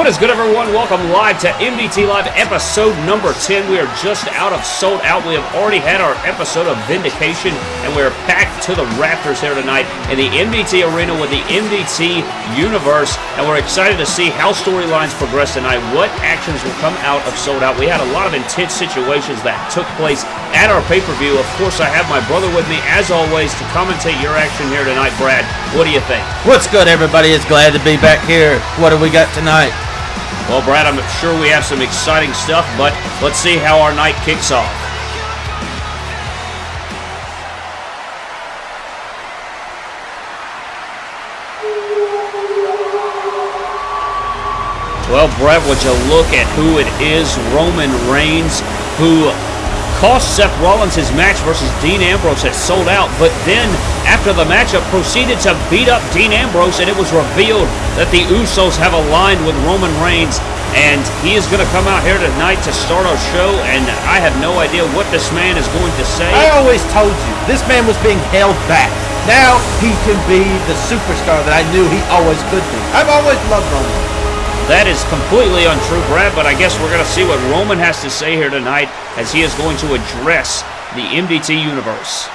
What is good, everyone? Welcome live to MDT Live episode number 10. We are just out of sold out. We have already had our episode of Vindication, and we are back to the Raptors here tonight in the MDT Arena with the MDT Universe. And we're excited to see how storylines progress tonight, what actions will come out of sold out. We had a lot of intense situations that took place at our pay per view. Of course, I have my brother with me, as always, to commentate your action here tonight. Brad, what do you think? What's good, everybody? It's glad to be back here. What do we got tonight? Well, Brad, I'm sure we have some exciting stuff, but let's see how our night kicks off. Well, Brad, would you look at who it is? Roman Reigns, who cost Seth Rollins his match versus Dean Ambrose had sold out, but then after the matchup proceeded to beat up Dean Ambrose, and it was revealed that the Usos have aligned with Roman Reigns, and he is going to come out here tonight to start our show, and I have no idea what this man is going to say. I always told you, this man was being held back. Now he can be the superstar that I knew he always could be. I've always loved Roman. That is completely untrue, Brad, but I guess we're going to see what Roman has to say here tonight as he is going to address the MDT universe.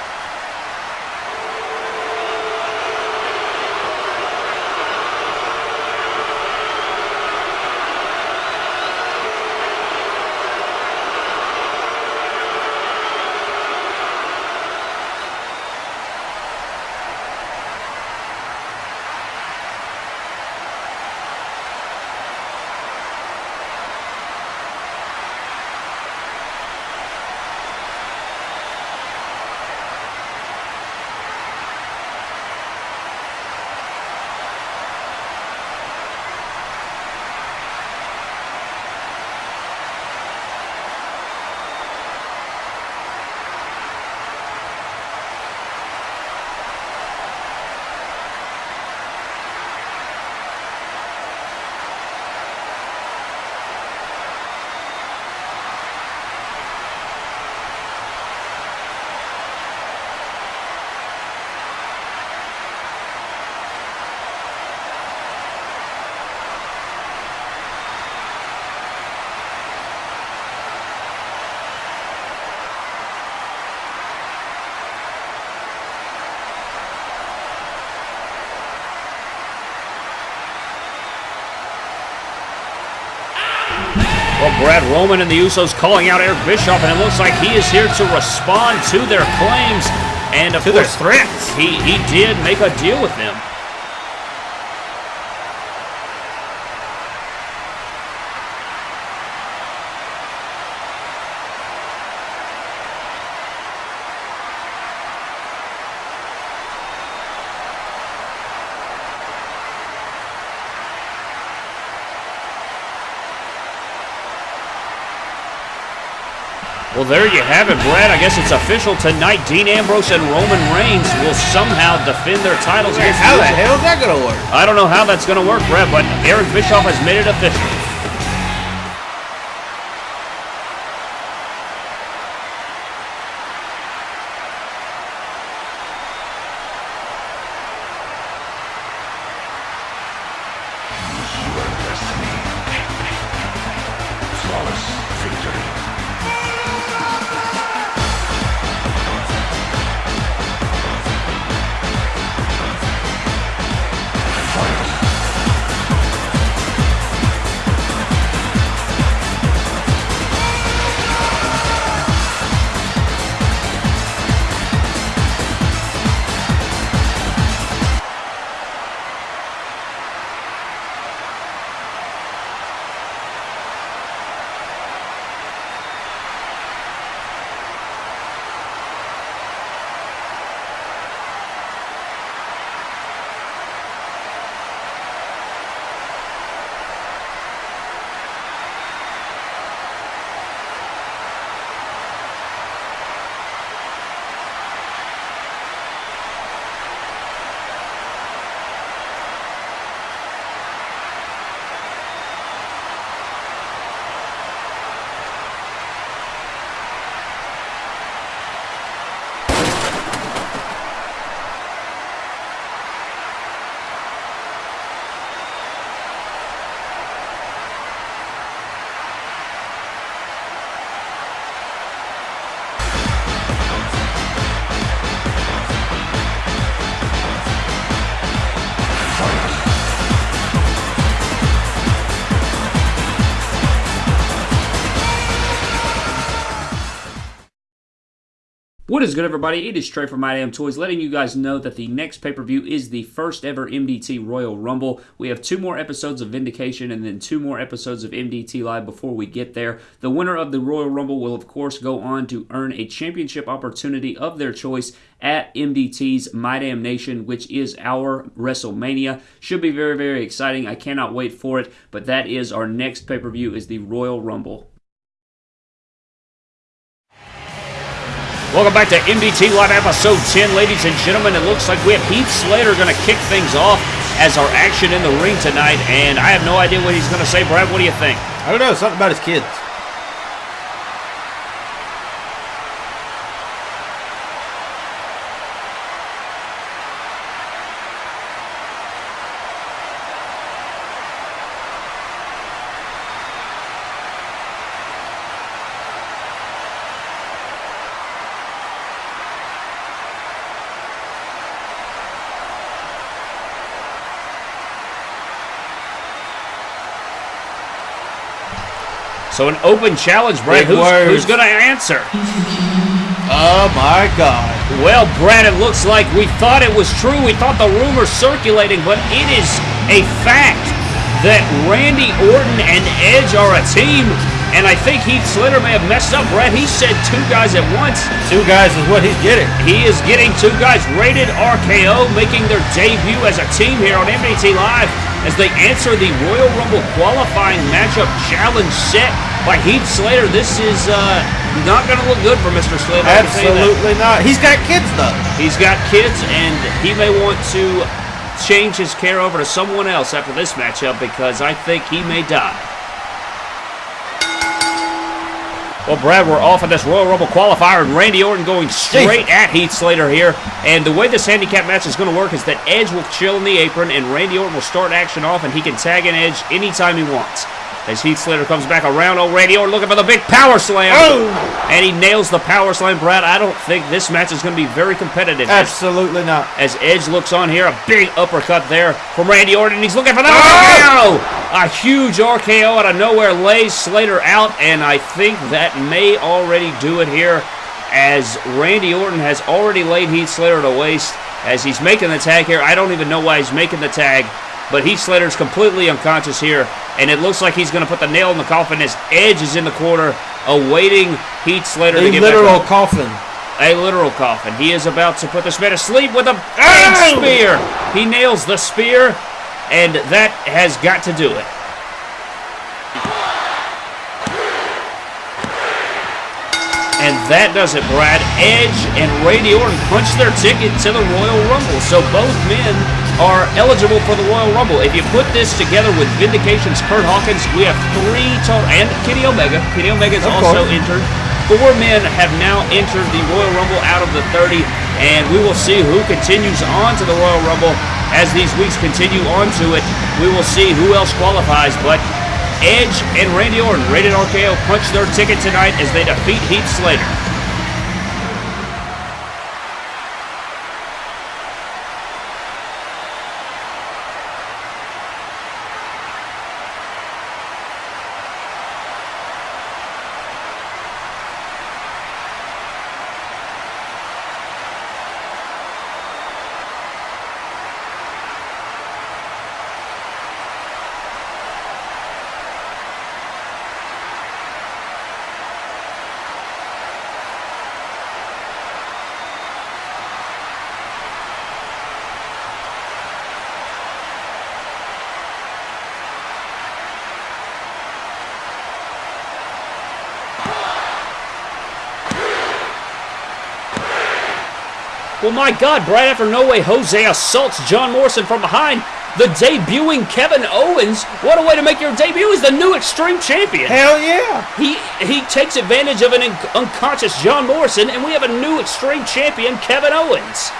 Well, Brad Roman and the Usos calling out Eric Bischoff, and it looks like he is here to respond to their claims and, of To course, their threats. He he did make a deal with them. Well, there you have it, Brad. I guess it's official tonight. Dean Ambrose and Roman Reigns will somehow defend their titles against How the hell is that going to work? I don't know how that's going to work, Brad, but Eric Bischoff has made it official. Is good, everybody? It is Trey from My Damn Toys, letting you guys know that the next pay per view is the first ever MDT Royal Rumble. We have two more episodes of Vindication and then two more episodes of MDT Live before we get there. The winner of the Royal Rumble will, of course, go on to earn a championship opportunity of their choice at MDT's My Damn Nation, which is our WrestleMania. Should be very, very exciting. I cannot wait for it, but that is our next pay per view is the Royal Rumble. Welcome back to MDT Live Episode 10, ladies and gentlemen. It looks like we have Heath Slater going to kick things off as our action in the ring tonight, and I have no idea what he's going to say. Brad, what do you think? I don't know, something about his kids. So an open challenge, Brad. Who's, who's going to answer? Oh my God. Well, Brad, it looks like we thought it was true. We thought the rumor circulating, but it is a fact that Randy Orton and Edge are a team. And I think Heath Slater may have messed up, Brad. He said two guys at once. Two guys is what he's getting. He is getting two guys rated RKO, making their debut as a team here on MDT Live as they answer the Royal Rumble qualifying matchup challenge set by Heath Slater. This is uh, not going to look good for Mr. Slater. I can tell you. Absolutely not. He's got kids though. He's got kids, and he may want to change his care over to someone else after this matchup because I think he may die. Well, Brad, we're off of this Royal Rumble qualifier, and Randy Orton going straight at Heath Slater here. And the way this handicap match is going to work is that Edge will chill in the apron, and Randy Orton will start action off, and he can tag in Edge anytime he wants. As Heath Slater comes back around, oh, Randy Orton looking for the big power slam. Oh! And he nails the power slam, Brad. I don't think this match is going to be very competitive. As Absolutely not. as Edge looks on here. A big uppercut there from Randy Orton. He's looking for the Oh! RKO. A huge RKO out of nowhere lays Slater out, and I think that may already do it here as Randy Orton has already laid Heath Slater to waste as he's making the tag here. I don't even know why he's making the tag, but Heath Slater's completely unconscious here, and it looks like he's going to put the nail in the coffin as Edge is in the corner awaiting Heath Slater to A get literal back coffin. A literal coffin. He is about to put this man to sleep with a big Ow! spear. He nails the spear, and that has got to do it. And that does it, Brad. Edge and Randy Orton punched their ticket to the Royal Rumble. So both men are eligible for the Royal Rumble. If you put this together with Vindication's Kurt Hawkins, we have three total, and Kenny Omega. Kenny Omega is also entered. Four men have now entered the Royal Rumble out of the 30, and we will see who continues on to the Royal Rumble as these weeks continue on to it. We will see who else qualifies, but Edge and Randy Orton, rated RKO, punch their ticket tonight as they defeat Heath Slater. Well, my God, right after No Way Jose assaults John Morrison from behind, the debuting Kevin Owens, what a way to make your debut, is the new Extreme Champion. Hell yeah. He he takes advantage of an un- unconscious John Morrison, and we have a new Extreme Champion, Kevin Owens.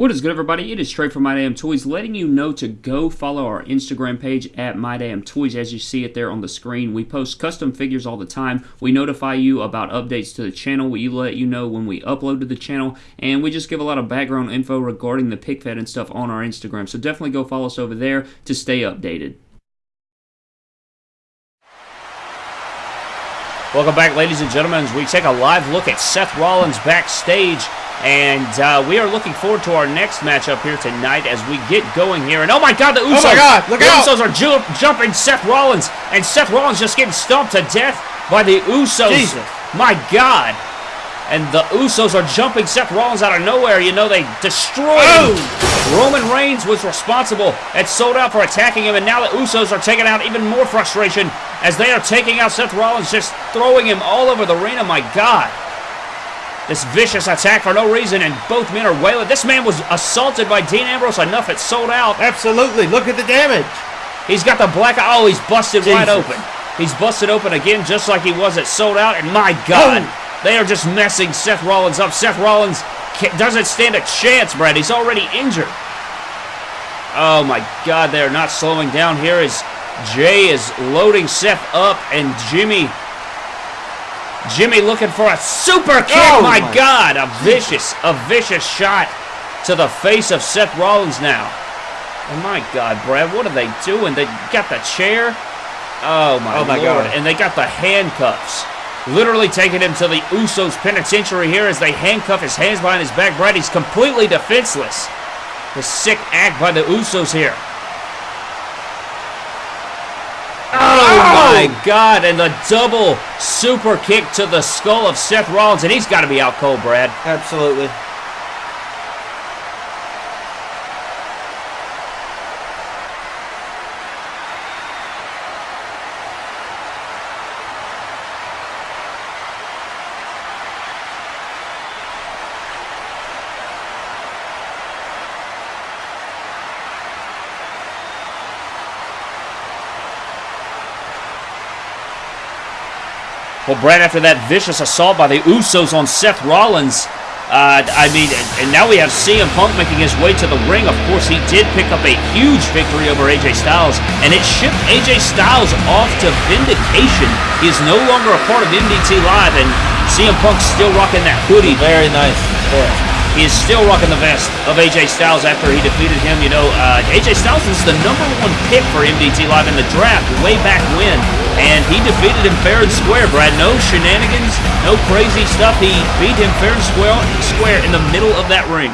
What is good, everybody? It is Trey from My Damn Toys, letting you know to go follow our Instagram page at My Damn Toys. As you see it there on the screen, we post custom figures all the time. We notify you about updates to the channel. We let you know when we upload to the channel, and we just give a lot of background info regarding the pic fed and stuff on our Instagram. So definitely go follow us over there to stay updated. Welcome back, ladies and gentlemen, as we take a live look at Seth Rollins backstage. And uh, we are looking forward to our next matchup here tonight as we get going here. And oh my God, the Usos! Oh my God, look the out! Usos are ju jumping Seth Rollins, and Seth Rollins just getting stomped to death by the Usos. Jesus. My God! And the Usos are jumping Seth Rollins out of nowhere. You know they destroyed him. Oh! Roman Reigns was responsible at Sold Out for attacking him, and now the Usos are taking out even more frustration as they are taking out Seth Rollins, just throwing him all over the arena. My God. This vicious attack for no reason, and both men are wailing. This man was assaulted by Dean Ambrose enough it sold out. Absolutely. Look at the damage. He's got the black eye. Oh, he's busted wide open. He's busted open again, just like he was at sold out. And my God, Oh. they are just messing Seth Rollins up. Seth Rollins doesn't stand a chance, Brad. He's already injured. Oh my God, they are not slowing down here as Jay is loading Seth up, and Jimmy. Jimmy looking for a super kick. Oh, my, my God, a vicious, a vicious shot to the face of Seth Rollins now. Oh, my God, Brad, what are they doing? They got the chair. Oh my, Oh, my Lord. God. And they got the handcuffs. Literally taking him to the Usos penitentiary here as they handcuff his hands behind his back. Brad, he's completely defenseless. The sick act by the Usos here. Oh, oh! my God! And the double super kick to the skull of Seth Rollins, and he's got to be out cold, Brad. Absolutely. Brad, after that vicious assault by the Usos on Seth Rollins, uh, I mean, and- now we have CM Punk making his way to the ring. Of course, he did pick up a huge victory over AJ Styles, and it shipped AJ Styles off to Vindication. He is no longer a part of MDT Live, and CM Punk's still rocking that hoodie. Very nice. Yeah. He is still rocking the vest of AJ Styles after he defeated him. You know, uh, AJ Styles was the number one pick for MDT Live in the draft way back when, and he defeated him fair and square, Brad. No shenanigans, no crazy stuff. He beat him fair and square, square in the middle of that ring.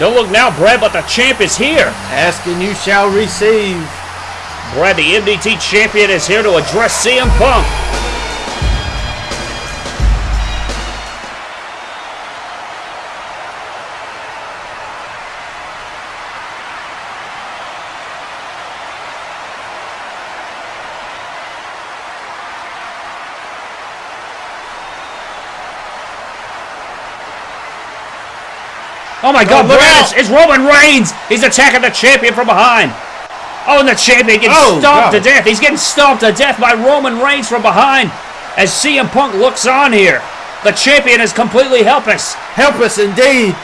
Don't look now, Brad, but the champ is here. Ask and you shall receive. Brad, the MDT champion, is here to address CM Punk. Oh my God, oh, look Brad, it's, it's Roman Reigns. He's attacking the champion from behind. Oh, and the champion gets Oh, stomped God. to death. He's getting stomped to death by Roman Reigns from behind as CM Punk looks on here. The champion is completely helpless. Helpless indeed.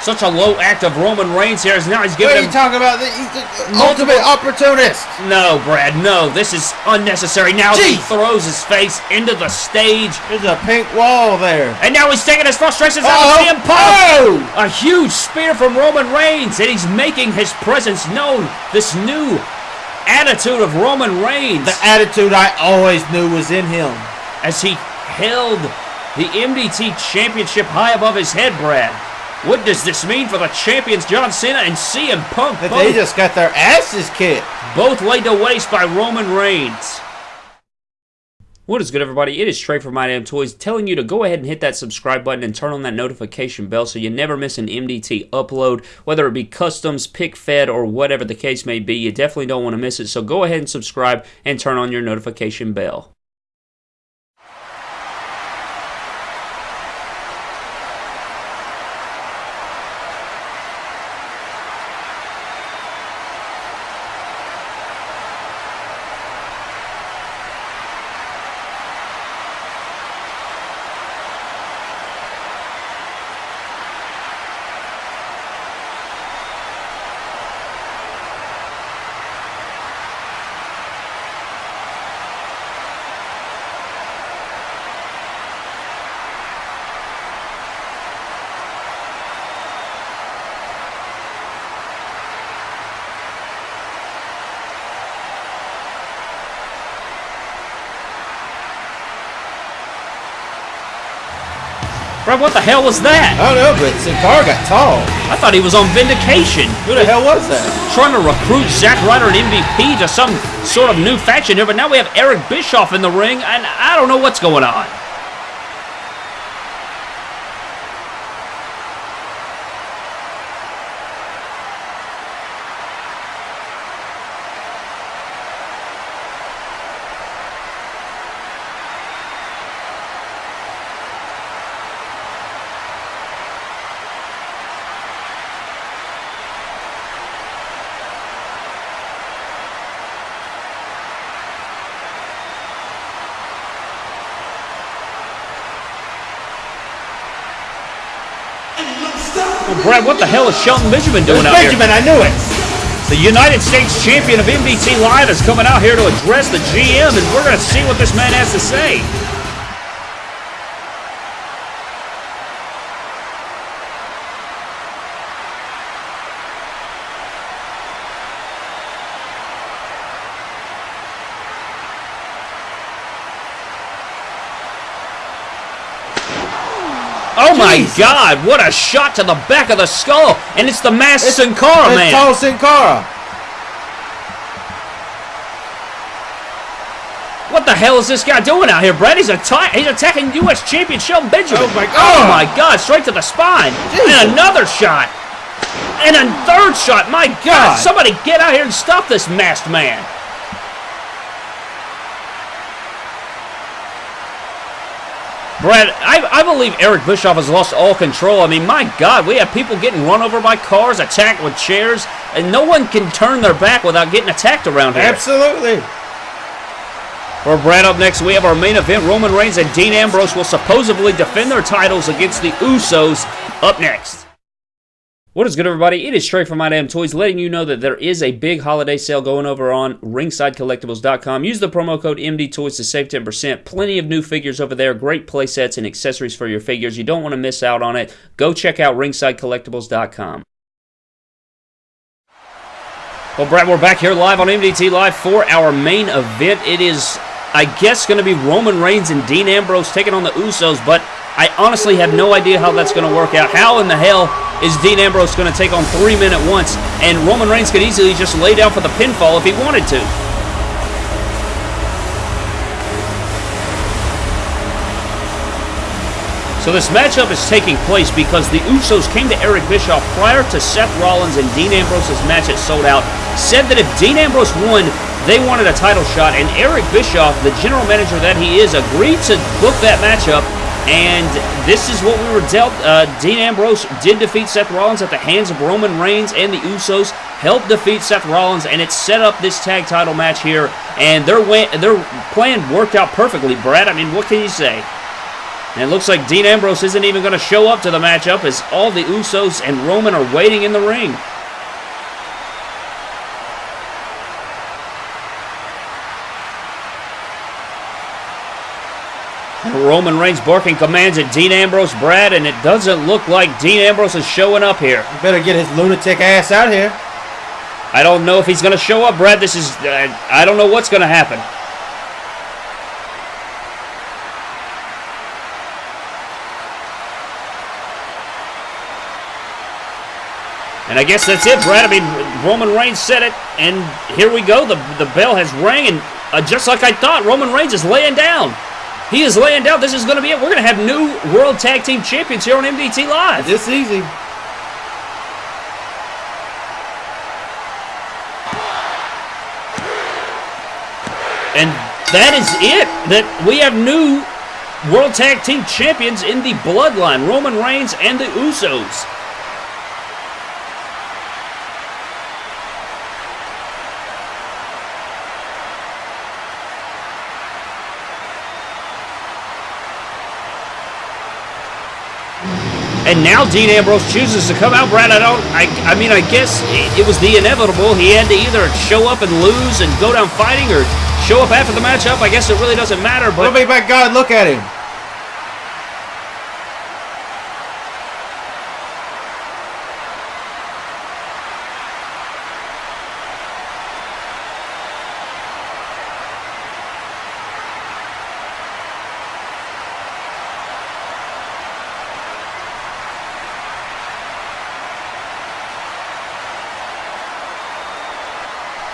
Such a low act of Roman Reigns here as now he's giving What are you talking about? The- He's the ultimate opportunist. No, Brad, no. This is unnecessary. Now he throws his face into the stage. There's a pink wall there. And now he's taking his frustrations out Oh, of CM Punk. oh! A huge spear from Roman Reigns, and he's making his presence known. This new attitude of Roman Reigns The attitude I always knew was in him. as he held the MDT Championship high above his head, Brad. What does this mean for the champions John Cena and CM Punk? Both, they just got their asses kicked. both laid to waste by Roman Reigns. What is good, everybody? It is Trey from My Damn Toys telling you to go ahead and hit that subscribe button and turn on that notification bell so you never miss an MDT upload, whether it be customs, pic fed, or whatever the case may be. You definitely don't want to miss it, so go ahead and subscribe and turn on your notification bell. What the hell was that? I don't know, but Sin Cara got tall. I thought he was on Vindication. Who the hell was that? Trying to recruit Zack Ryder and MVP to some sort of new faction here, but now we have Eric Bischoff in the ring, and I don't know what's going on. Brad, what the hell is Shelton Benjamin doing out here? Benjamin, I knew it. The United States champion of MDT Live is coming out here to address the GM, and we're going to see what this man has to say. Oh my God! What a shot to the back of the skull, and it's the masked Sin Cara It's man. tall Sin Cara. What the hell is this guy doing out here, Brad? He's, atta- he's attacking U.S. champion Shelton Benjamin. Oh my God. Oh my God! Straight to the spine, Jesus. and another shot, and a third shot. My God! God. Somebody get out here and stop this masked man. Brad, I, I believe Eric Bischoff has lost all control. I mean, my God, we have people getting run over by cars, attacked with chairs, and no one can turn their back without getting attacked around here. Absolutely. For Brad up next, we have our main event. Roman Reigns and Dean Ambrose will supposedly defend their titles against the Usos up next. What is good, everybody? It is Trey from My Damn Toys letting you know that there is a big holiday sale going over on ringsidecollectibles.com. Use the promo code MDTOYS to save 10%. Plenty of new figures over there, great play sets and accessories for your figures. You don't want to miss out on it. Go check out ringsidecollectibles.com. Well, Brad, we're back here live on MDT Live for our main event. It is, I guess, going to be Roman Reigns and Dean Ambrose taking on the Usos, but I honestly have no idea how that's going to work out. How in the hell is Dean Ambrose going to take on three men at once? And Roman Reigns could easily just lay down for the pinfall if he wanted to. So this matchup is taking place because the Usos came to Eric Bischoff prior to Seth Rollins and Dean Ambrose's match at Sold Out, said that if Dean Ambrose won, they wanted a title shot, and Eric Bischoff, the general manager that he is, agreed to book that matchup. And this is what we were dealt. Uh, Dean Ambrose did defeat Seth Rollins at the hands of Roman Reigns, and the Usos helped defeat Seth Rollins, and it set up this tag title match here. And their their plan worked out perfectly, Brad. I mean, what can you say? And it looks like Dean Ambrose isn't even going to show up to the matchup as all the Usos and Roman are waiting in the ring. Roman Reigns barking commands at Dean Ambrose, Brad, and it doesn't look like Dean Ambrose is showing up here. Better get his lunatic ass out here. I don't know if he's going to show up, Brad. This is, uh, I don't know what's going to happen. And I guess that's it, Brad. I mean, Roman Reigns said it, and here we go. The, the bell has rang, and uh, just like I thought, Roman Reigns is laying down. He is laying down. This is going to be it. We're going to have new World Tag Team Champions here on MDT Live. This easy. And that is it. That we have new World Tag Team Champions in the Bloodline, Roman Reigns and the Usos. And now Dean Ambrose chooses to come out. Brad, I don't. I, I mean, I guess it, was the inevitable. He had to either show up and lose and go down fighting, or show up after the matchup. I guess it really doesn't matter. But my God, look at him.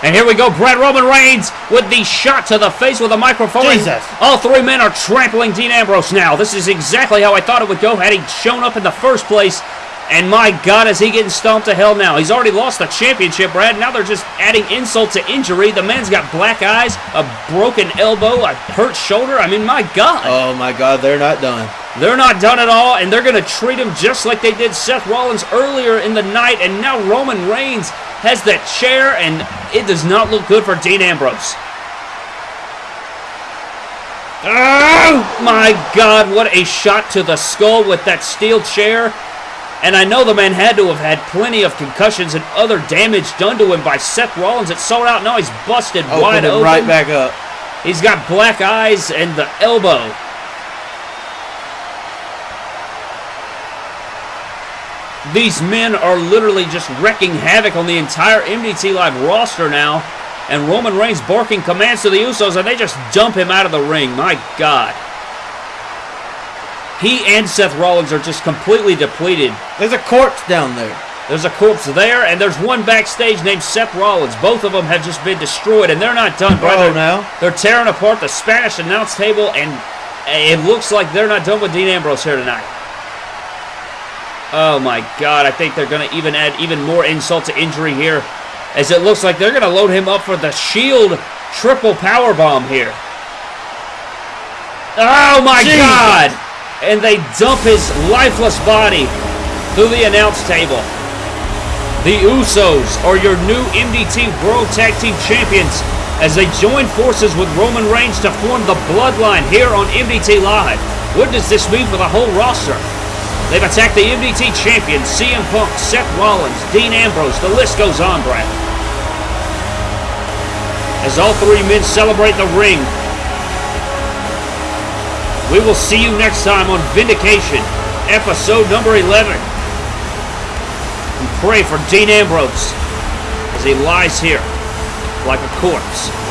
And here we go, Brad Roman Reigns with the shot to the face with a microphone. Jesus. All three men are trampling Dean Ambrose now. This is exactly how I thought it would go had he shown up in the first place. And my God, is he getting stomped to hell now? He's already lost the championship, Brad. Now they're just adding insult to injury. The man's got black eyes, a broken elbow, a hurt shoulder. I mean, my God. Oh my God, they're not done. They're not done at all, and they're going to treat him just like they did Seth Rollins earlier in the night, and now Roman Reigns has that chair, and it does not look good for Dean Ambrose. Oh my God, what a shot to the skull with that steel chair. And I know the man had to have had plenty of concussions and other damage done to him by Seth Rollins. It sold out. Now he's busted Open wide open. right back up. He's got black eyes and the elbow. These men are literally just wrecking havoc on the entire MDT Live roster now. And Roman Reigns barking commands to the Usos, and they just dump him out of the ring. My God. He and Seth Rollins are just completely depleted. There's a corpse down there. There's a corpse there, and there's one backstage named Seth Rollins. Both of them have just been destroyed, and they're not done, brother. Oh, now. They're tearing apart the Spanish announce table, and it looks like they're not done with Dean Ambrose here tonight. Oh my God! I think they're going to even add even more insult to injury here, as it looks like they're going to load him up for the Shield triple power bomb here. Oh my. God! And they dump his lifeless body through the announce table. The Usos are your new MDT World Tag Team Champions as they join forces with Roman Reigns to form the Bloodline here on MDT Live. What does this mean for the whole roster? They've attacked the MDT Champions, CM Punk, Seth Rollins, Dean Ambrose, the list goes on, Brad. As all three men celebrate the ring, we will see you next time on Vindication, episode number 11 and pray for Dean Ambrose as he lies here like a corpse.